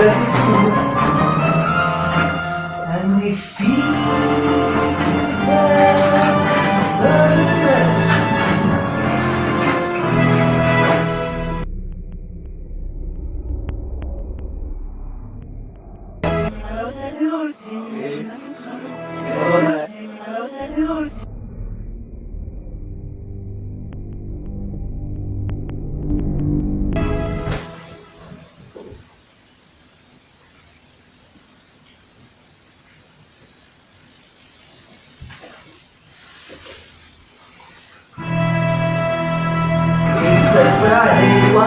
2022 and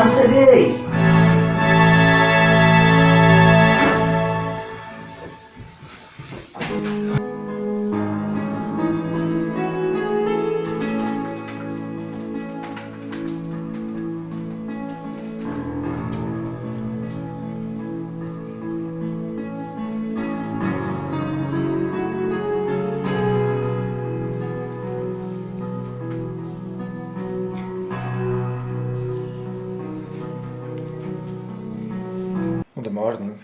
Friday morning,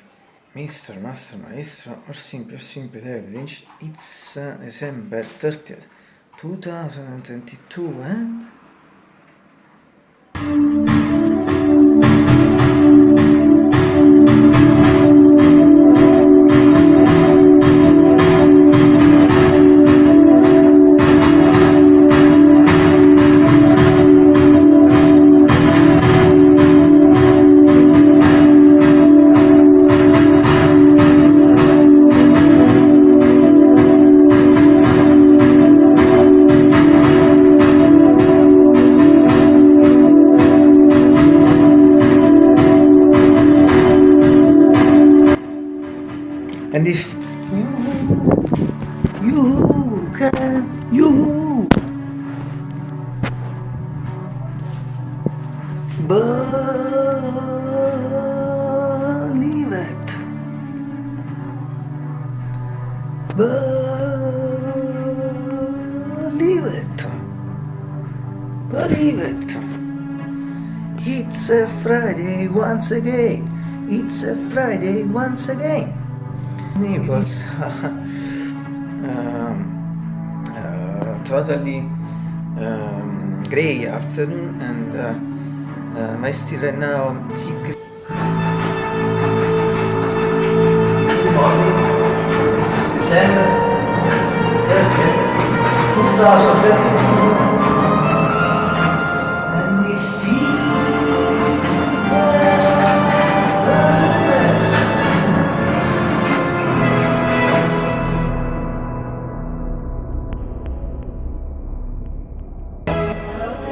Mr. Master Maestro, or simply, or simply David Lynch. It's uh, December 30th, 2022, and if you can, you believe it, believe it, believe it. It's a Friday once again. It's a Friday once again. Disney was um, uh, totally um, grey afternoon and uh, uh, my student now cheek December 2020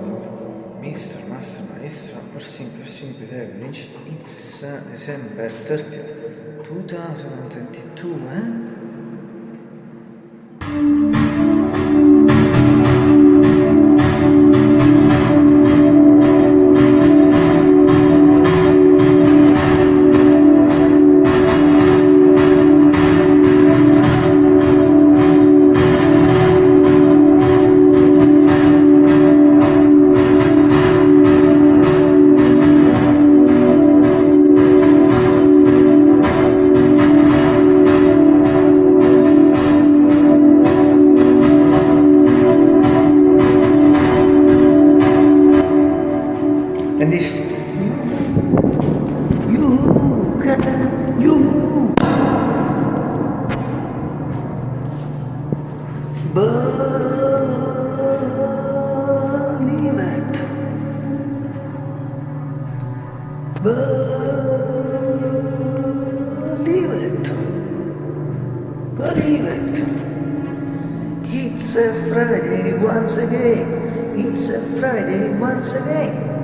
recording Mr. Master Maestra Person Person Pedagogy It's December 30th 2022 man and if you can, you believe it. Believe it. Believe it. It's a Friday once again. It's a Friday once again.